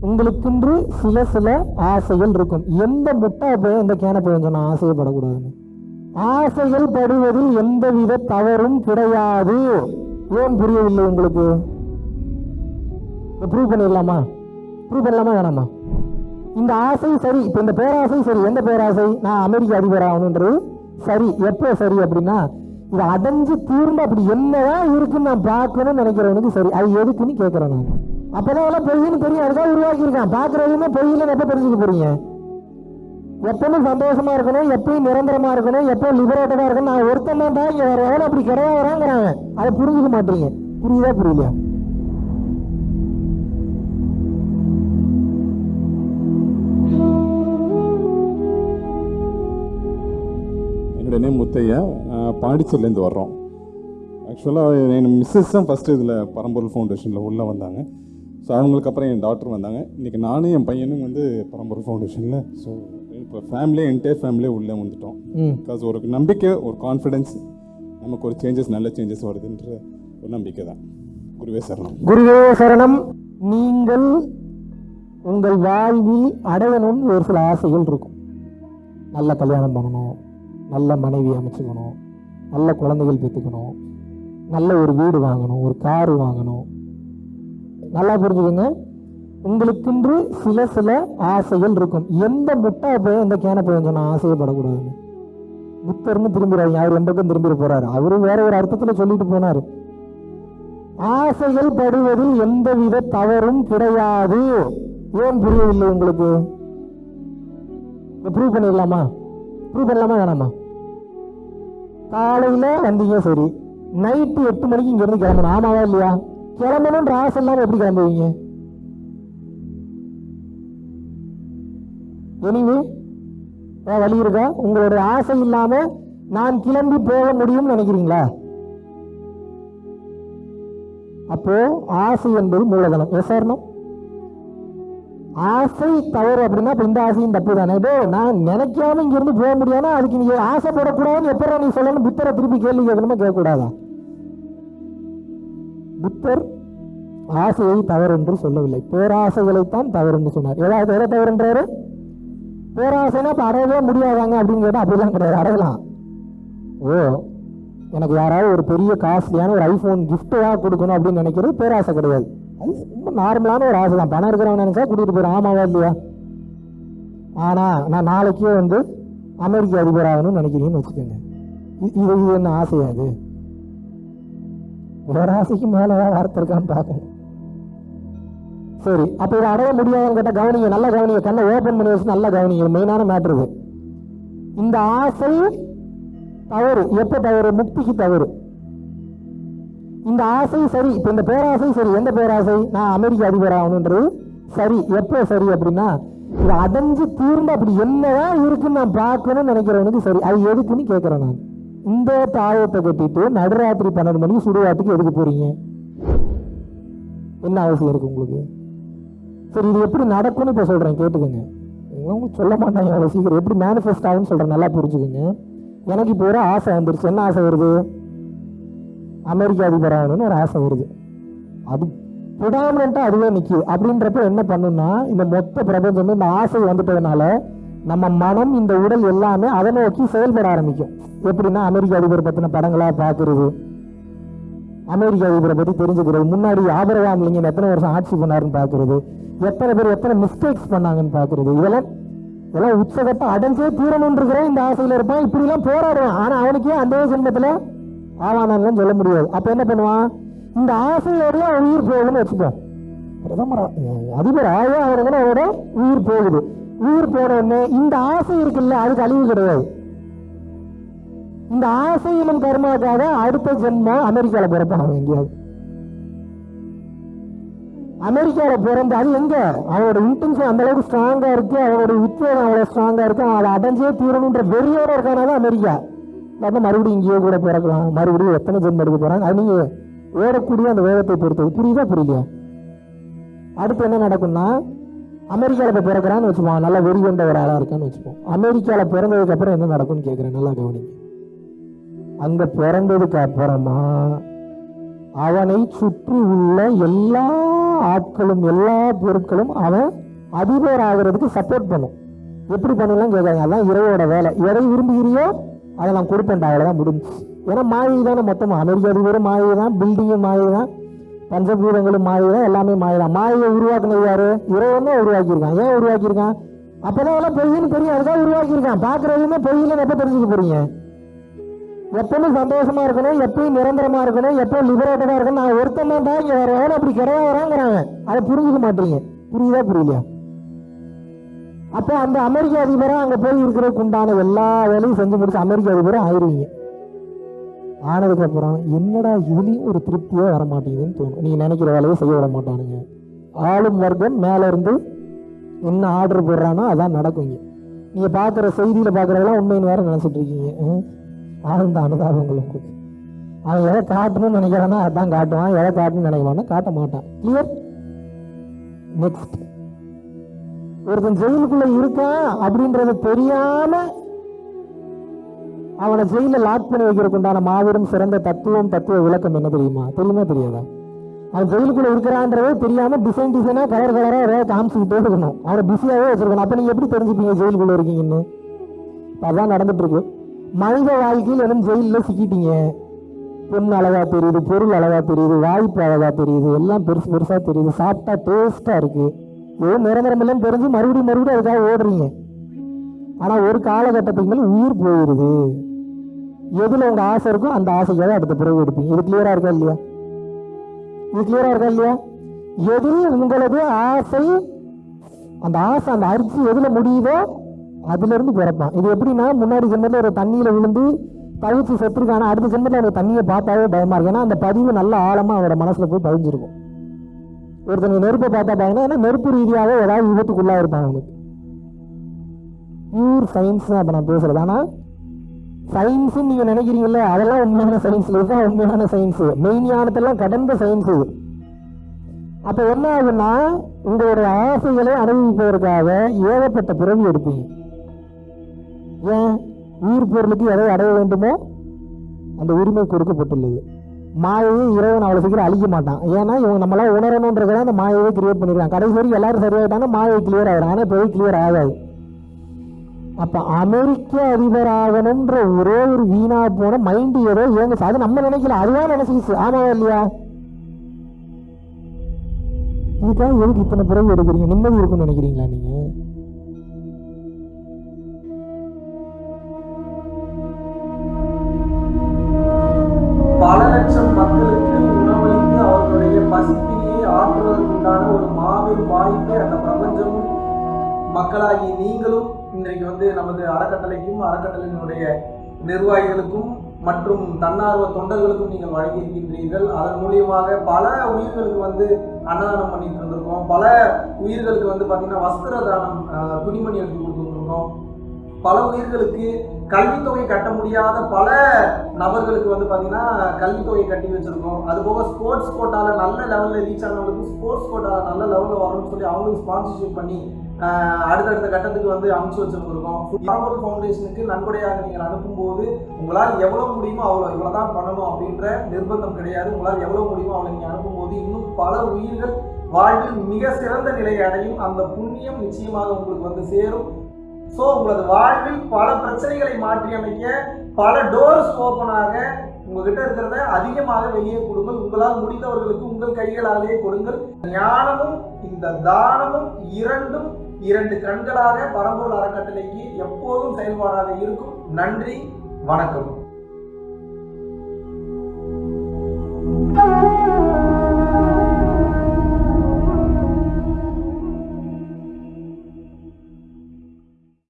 உங்களுக்குன்று சில சில ஆசைகள் இருக்கும். எந்த முட்டா போய் இந்த கேன போய் சொன்னா ஆசையப்படக்கூடாதுன்னு ஆசைகள் படுவதில் எந்தவித தவறும் கிடையாது. ஏன் புரியவில்லை உங்களுக்கு? ப்ரூவ் பண்ணிடலாமா? ப்ரூவ் பண்ணலாமா வேணாமா? இந்த ஆசை சரி இப்போ இந்த பேராசை சரி எந்த பேராசை? நான் அமெரிக்க அதிபர் ஆகணுன்றது சரி. எப்போ சரி அப்படின்னா இது அடைஞ்சு தீர்ந்து அப்படி என்னதான் இருக்குன்னு நான் பார்க்கணும்னு நினைக்கிறவனுக்கு சரி அது எதுக்குன்னு கேட்குறேன் நான். அப்பதான் எல்லாம் பொய்ன்னு தெரியும். அதுதான் உருவாக்கியிருக்கான். பார்க்குறதுமே எப்போ தெரிஞ்சுக்க போறீங்க? எப்பவும் சந்தோஷமா இருக்கணும் எப்பயும் நிரந்தரமா இருக்கணும் எப்பவும் லிபரேட்டடா இருக்கணும். நான் ஒருத்தன் தான் இங்க வேற எவனும் அப்படி கிடையாதுங்கிறாங்க அதை புரிஞ்சுக்க மாட்டீங்க. புரியுதா புரியலையா? என்னுடைய நேம் முத்தையா. பாண்டிச்சேரிலேருந்து வர்றோம். ஆக்சுவலாக என் மிஸ்ஸஸ் தான் ஃபஸ்ட்டு இதில் பரம்பொருள் ஃபவுண்டேஷனில் உள்ளே வந்தாங்க. ஸோ அவங்களுக்கு அப்புறம் என் டாக்டர் வந்தாங்க. இன்றைக்கி நானும் என் பையனும் வந்து பரம்பொருள் ஃபவுண்டேஷனில் ஸோ இப்போ ஃபேமிலியே என்டையர் ஃபேமிலியே உள்ளே வந்துட்டோம். பிகாஸ் ஒரு நம்பிக்கை ஒரு கான்ஃபிடென்ஸ் நமக்கு ஒரு சேஞ்சஸ் நல்ல சேஞ்சஸ் வருதுன்ற ஒரு நம்பிக்கை தான். குருவே சரணம். குருவே சரணம். நீங்கள் உங்கள் வாழ்வில் அடையணும்னு ஒரு சில ஆசைகள் இருக்கும். நல்ல கல்யாணம் பண்ணணும். நல்ல மனைவி அமைச்சுக்கணும். நல்ல குழந்தைகள் பெற்றுக்கணும். நல்ல ஒரு வீடு வாங்கணும் ஒரு காரு வாங்கணும். நல்லா புரிஞ்சுக்கோங்க. உங்களுக்குன்று சில சில ஆசைகள் இருக்கும். எந்த முட்டா போய் எந்த கேன போய் சொன்னா ஆசையப்படக்கூடாதுன்னு. புத்தர்னு திரும்பிடுறாங்க அவர் எந்த பக்கம் திரும்பிட போறாரு? அவரும் வேற ஒரு அர்த்தத்துல சொல்லிட்டு போனாரு. ஆசைகள் படுவதில் எந்தவித தவறும் கிடையாது. ஏன் புரியவில்லை உங்களுக்கு? ப்ரூவ் பண்ணிடலாமா? ப்ரூவ் பண்ணலாமா வேணாமா? காலையில வந்தீங்க சரி. நைட்டு எட்டு மணிக்கு இங்க இருந்து கிளம்பணும். ஆமாவா இல்லையா? கிளம்பணும்ன்ற ஆசை இல்லாம எப்படி கிளம்புவீங்க? எனிவே வழி இருக்கா? உங்களுடைய ஆசை இல்லாம நான் கிளம்பி போக முடியும்னு நினைக்கிறீங்களா? அப்போ ஆசை என்பது மூலதனம். எஸ் சார் ஆசை தவறு அப்படின்னா இந்த ஆசையும் தப்பு தானே இதோ நான் நினைக்காம இங்கிருந்து போக முடியாதுன்னா அதுக்கு நீ ஆசைப்படக்கூடாதுன்னு எப்பறம் நீ சொல்லணும்? புத்தரை திருப்பி கேள்வி கேட்கணுமா? கேட்கக்கூடாதா? புத்தர் ஆசையை தவறு என்று சொல்லவில்லை. பேராசைகளைத்தான் தவறு என்று சொன்னார். ஏதாவது எதை தவறுன்றாரு? பேராசைனா இப்போ அடையவே முடியாதாங்க அப்படின்னு கேட்டால் அப்படிலாம் கிடையாது. அடையலாம். ஓ எனக்கு யாராவது ஒரு பெரிய காஸ்ட்லியான ஒரு ஐஃபோன் கிஃப்ட்டாக கொடுக்கணும் அப்படின்னு நினைக்கிறது பேராசை கிடையாது. ரொம்ப நார்மலான ஒரு ஆசை தான். பணம் இருக்கிறவன் நினைச்சா கூட்டிகிட்டு போயிடும் ஆமாவா இல்லையா? ஆனால் நான் நாளைக்கே வந்து அமெரிக்க அதிபர் ஆகணும்னு நினைக்கிறீங்கன்னு வச்சுக்கோங்க. இது இது என்ன ஆசையா அது ஒரு ஆசைக்கு மேலே வார்த்தை இருக்கான்னு பார்க்கணும். சரி அப்போ இதை அடைய முடியாதுன்னு கேட்டால் கவனிங்க நல்லா கவனிங்க. கண்ணை ஓப்பன் பண்ணி வச்சு நல்லா கவனிங்க. மெயினான மேட்ரு இது. இந்த ஆசை தவறு. எப்போ தவறு? முக்திக்கு தவறு. இந்த ஆசை சரி இப்போ இந்த பேராசை சரி எந்த பேராசை? நான் அமெரிக்க அதிபர் ஆகணுன்றது சரி எப்போ சரி அப்படின்னா இது அடைஞ்சு தீர்ந்து அப்படி என்னதான் இருக்குன்னு நான் பார்க்கணும்னு நினைக்கிறவனுக்கு சரி அது எதுக்குன்னு கேட்குறேன் நான். இந்த தாயத்தை கட்டிட்டு நடுராத்திரி பன்னெண்டு மணிக்கு சுடுகாட்டுக்கு எதுக்கு போறீங்க? என்ன அவசியம் இருக்கு உங்களுக்கு? சரி இது எப்படி நடக்கும்னு இப்போ சொல்றேன் கேட்டுக்கோங்க. இவங்க சொல்ல மாட்டாங்க அவ்வளோ சீக்கிரம். எப்படி மேனிஃபெஸ்ட் ஆகும்னு சொல்கிறேன் நல்லா புரிஞ்சுக்கோங்க. எனக்கு இப்போ ஒரு ஆசை வந்துருச்சு. என்ன ஆசை வருது? அமெரிக்க அதிபர் ஆகணும்னு ஒரு ஆசை வருது. அது ப்ரிடாமினா அதுவே நிற்குது அப்படின்றப்ப என்ன பண்ணுன்னா இந்த மொத்த பிரபஞ்சமே இந்த ஆசை வந்துட்டதுனால நம்ம மனம் இந்த உடல் எல்லாமே அதை நோக்கி செயல்பட ஆரம்பிக்கும். எப்படின்னா அமெரிக்க அதிபர் பற்றின படங்களாக பார்க்கறது அமெரிக்க அதிபரை பற்றி தெரிஞ்சுக்கிறது முன்னாடி ஆபரவாம் லிங்கன் எத்தனை வருஷம் ஆட்சி பண்ணாருன்னு பார்க்கறது எத்தனை பேர் எத்தனை மிஸ்டேக்ஸ் பண்ணாங்கன்னு பார்க்கறது இதெல்லாம் இதெல்லாம் உச்சகட்ட அடைஞ்சே தீரணுன்றிருக்கிறேன் இந்த ஆசையில் இருப்பான். இப்படிலாம் போராடுவான். ஆனால் அவனுக்கே அந்த ஜென்மத்தில் ஆவானான்லாம் சொல்ல முடியாது. அப்போ என்ன பண்ணுவான்? இந்த ஆசையோடய அவன் உயிர் போகுதுன்னு வச்சுப்போம் பிரதமர் அதிபர் ஆயா அவனுக்கு அவரோட உயிர் போகுது. உயிர் போன உடனே இந்த ஆசை இருக்குல்ல அதுக்கு அழிவு கிடையாது. இந்த ஆசையிலும் கர்மாக்காக அடுத்த ஜென்மம் அமெரிக்காவில் பிறப்பான் அவன் எங்கேயாவது. அமெரிக்காவில் பிறந்த அது எங்க? அவனோட இன்டென்ஷன் அந்த அளவுக்கு ஸ்ட்ராங்கா இருக்கு அவனோட உத்வேகம் அவ்வளவு ஸ்ட்ராங்கா இருக்கு அவன் அதை அடைஞ்சே தீரணுன்ற வெறியோட இருக்கானாதான் அமெரிக்கா. நம்ம மறுபடியும் இங்கேயே கூட பிறக்கலாம். மறுபடியும் எத்தனை ஜென்மம் எடுக்க போறாங்க? அது நீங்க ஓடக்கூடிய அந்த வேகத்தை பொறுத்தது. புரியுதா புரியலையா? அடுத்து என்ன நடக்கும்னா அமெரிக்கால இப்போ பிறக்கிறான்னு வச்சுப்போம் நல்லா வெறி கொண்ட ஒரு ஆளா இருக்கான்னு வச்சுப்போம் அமெரிக்கால பிறந்ததுக்கு அப்புறம் என்ன நடக்கும்னு கேட்குறேன் நல்லா கவனிங்க. அங்கே பிறந்ததுக்கு அப்புறமா அவனை சுற்றி உள்ள எல்லா ஆட்களும் எல்லா பொருட்களும் அவன் அதிபர் ஆகிறதுக்கு சப்போர்ட் பண்ணும். எப்படி பண்ணலாம் கேட்குறாங்க அதான் இரவோட வேலை. எதை விரும்புகிறியோ அதை நான் கொடுப்பேன்டா அவ்வளோதான் முடிஞ்சு. ஏன்னா மாயை தானே மொத்தமாக அமெரிக்க அதிபரும் மாயை தான் பில்டிங்கும் மாயை தான் பஞ்சபூதங்களும் மாயை தான் எல்லாமே மாயை தான். மாயை உருவாக்குனது யாரு? இறைவன் உருவாக்கியிருக்கான். ஏன் உருவாக்கியிருக்கான்? அப்போதான் எல்லாம் பொய்யின்னு தெரியும். அதுதான் உருவாக்கியிருக்கான். பார்க்குறதுமே பொய்யின்னு எப்போ தெரிஞ்சுக்க போறீங்க? எப்பவுமே சந்தோஷமா இருக்கணும் எப்பயும் நிரந்தரமா இருக்கணும் எப்பவும் லிபரேட்டடா இருக்கணும். நான் ஒருத்தன் தான் இங்க வரவன் அப்படி கிடையாதுங்கிறாங்க. அதை புரிஞ்சுக்க மாட்டீங்க. புரியுதா புரியலையா? அப்போ அந்த அமெரிக்க அதிபராக அங்கே போய் இருக்கிறதுக்கு உண்டான எல்லா வேலையும் செஞ்சு முடிச்சு அமெரிக்க அதிபரும் ஆயிருவீங்க. ஆனதுக்கு அப்புறம் என்னடா இதுலயும் ஒரு திருப்தியே வர மாட்டேங்குதுன்னு தோணும். நீங்க நினைக்கிற வேலையை செய்ய விட மாட்டானுங்க. ஆளும் வர்க்கம் மேல இருந்து என்ன ஆர்டர் போடுறானோ அதான் நடக்குங்க நீங்கள் நீங்க பாக்குற செய்தியில பாக்குறதெல்லாம் உண்மைன்னு வேற நினைச்சிட்டு இருக்கீங்க. ஆழ்ந்த உங்களுக்கு. அவன் எதை காட்டணும்னு நினைக்கிறானா அதான் காட்டுவான். எதை காட்டணும்னு நினைக்கிறானோ காட்ட மாட்டான். கிளியர் நெக்ஸ்ட் ஒருத்தன் ஜெயிலுக்குள்ள இருக்கான் அப்படின்றத தெரியாம அவனை ஜெயில லாக் பண்ணி வைக்கிறதுக்கு உண்டான மாபெரும் சிறந்த தத்துவம் தத்துவ விளக்கம் என்ன தெரியுமா? தெரியுமா தெரியாதா? அவன் ஜெயிலுக்குள்ள இருக்கிறான்றதே தெரியாம டிசைன் டிசைனா கலர் கலரா ஏதாவது காமிச்சுக்கிட்டே இருக்கணும் அவனை பிஸியாவே வச்சிருக்கணும். அப்ப நீங்க எப்படி தெரிஞ்சுப்பீங்க ஜெயிலுக்குள்ள இருக்கீங்கன்னு? அதான் நடந்துட்டு இருக்கு மனித வாழ்க்கையில் எதுவும் ஜெயிலில் சிக்கிட்டீங்க? பொண்ணு அழகா தெரியுது பொருள் அழகா தெரியுது வாய்ப்பு அழகா தெரியுது எல்லாம் பெருசு பெருசா தெரியுது சாப்பிட்டா டேஸ்டா இருக்கு. ஏதோ நிரந்தரமில்லைன்னு தெரிஞ்சு மறுபடியும் மறுபடியும் அதுக்காக ஓடுறீங்க. ஆனால் ஒரு காலகட்டத்துக்கு மேலே உயிர் போயிடுது எதில் உங்கள் ஆசை இருக்கோ அந்த ஆசைக்காக அடுத்த பிறகு எடுப்பீங்க. இது கிளியராக இருக்கா இல்லையா? இது கிளியராக இருக்கா இல்லையா? எதில் உங்களது ஆசை அந்த ஆசை அந்த அரிசி எதில் முடியுதோ அதுலேருந்து பிறப்பான். இது எப்படின்னா முன்னாடி ஜென்மத்தில் ஒரு தண்ணியில் விழுந்து தவிச்சு செத்துருக்கான அடுத்த ஜென்மத்தில் அந்த தண்ணியை பார்த்தாவே பயமாக இருக்கு. ஏன்னா அந்த பதிவு நல்ல ஆழமாக அவரோட மனசில் போய் பதிஞ்சிருக்கும். ஒருத்தங்க நெருப்பை பார்த்தா பார்த்தீங்கன்னா ஏன்னா நெருப்பு ரீதியாகவே ஏதாவது விபத்துக்குள்ளாக இருப்பாங்க அவனுக்கு. பியூர் சயின்ஸ் தான் இப்போ நான் பேசுறது. ஆனால் சயின்ஸுன்னு நீங்கள் நினைக்கிறீங்களே அதெல்லாம் உண்மையான சயின்ஸ் இதுதான் உண்மையான சயின்ஸு மெய்ஞானத்தெல்லாம் கடந்த சயின்ஸ் இது. அப்போ என்ன ஆகுன்னா உங்களுடைய ஆசைகளை அனுபவிப்பதற்காக ஏகப்பட்ட பிறவி எடுப்பீங்க. ஏன்? உயிர் பொருளுக்கு எதை அடைய வேண்டுமோ அந்த உரிமை கொடுக்கப்பட்டுள்ளது. மாயையை இறைவன் அவ்வளோ சீக்கிரம் அழிக்க மாட்டான். ஏன்னா இவங்க நம்மளாம் உணரணுன்றதுதான் அந்த மாயையை கிரியேட் பண்ணிருக்காங்க கடைசி வரைக்கும் எல்லாரும் சரியாயிட்டாங்க மாயை கிளியர் ஆகிடும் ஆனால் இப்போ கிளியர் ஆகாது. அப்போ அமெரிக்க அதிபர் ஆகணும்ன்ற ஒரே ஒரு வீணா போன மைண்டு ஏதோ இயங்குச்சு அது நம்ம நினைக்கல. அதுதான் நினைச்சிச்சு ஆமாவா இல்லையா? இதுக்காக எதுக்கு இத்தனை பிறகு எடுக்கிறீங்க? நிம்மதி இருக்கும்னு நினைக்கிறீங்களா நீங்கள் இன்றைக்கு வந்து நமது அறக்கட்டளைக்கும் அறக்கட்டளையினுடைய நிர்வாகிகளுக்கும் மற்றும் தன்னார்வ தொண்டர்களுக்கும் நீங்கள் வழங்கியிருக்கின்றீர்கள். அதன் மூலியமாக பல உயிர்களுக்கு வந்து அன்னதானம் பண்ணிட்டு இருந்திருக்கோம். பல உயிர்களுக்கு வந்து பார்த்தீங்கன்னா வஸ்திர தானம் துணிமணி எடுத்து கொடுத்துருக்கோம். பல உயிர்களுக்கு கல்வித்தொகை கட்ட முடியாத பல நபர்களுக்கு வந்து பார்த்தீங்கன்னா கல்வித்தொகை கட்டி வச்சிருக்கோம். அது போக ஸ்போர்ட்ஸ் கோட்டால நல்ல லெவலில் ரீச் ஆனவங்களுக்கு ஸ்போர்ட்ஸ் கோட்டால நல்ல லெவலில் வரணும்னு சொல்லி அவங்களுக்கு ஸ்பான்சர்ஷிப் பண்ணி அடுத்தடுத்த கட்டத்துக்கு வந்து அமுச்சு வச்சிருந்திருக்கோம். பரம்பொருள் ஃபவுண்டேஷனுக்கு நன்கொடையாக நீங்கள் அனுப்பும்போது உங்களால் எவ்வளவு முடியுமோ அவ்வளோ இவ்வளோ தான் பண்ணணும் அப்படின்ற நிர்பந்தம் கிடையாது. உங்களால் எவ்வளவு முடியுமோ அவ்வளோ நீங்கள் அனுப்பும்போது இன்னும் பல உயிர்கள் வாழ்வில் மிக சிறந்த நிலையை அடையும். அந்த புண்ணியம் நிச்சயமாக உங்களுக்கு வந்து சேரும். ஸோ உங்களது வாழ்வில் பல பிரச்சனைகளை மாற்றி அமைக்க பல டோர்ஸ் ஓப்பனாக உங்ககிட்ட இருக்கிறத அதிகமாக வெளியே கொடுங்கள். உங்களால் முடிந்தவர்களுக்கு உங்கள் கைகளாலேயே கொடுங்கள். ஞானமும் இந்த தானமும் இரண்டும் இரண்டு கண்களாக பரம்பூர் அறக்கட்டளைக்கு எப்போதும் செயல்பாடாக இருக்கும். நன்றி வணக்கம்.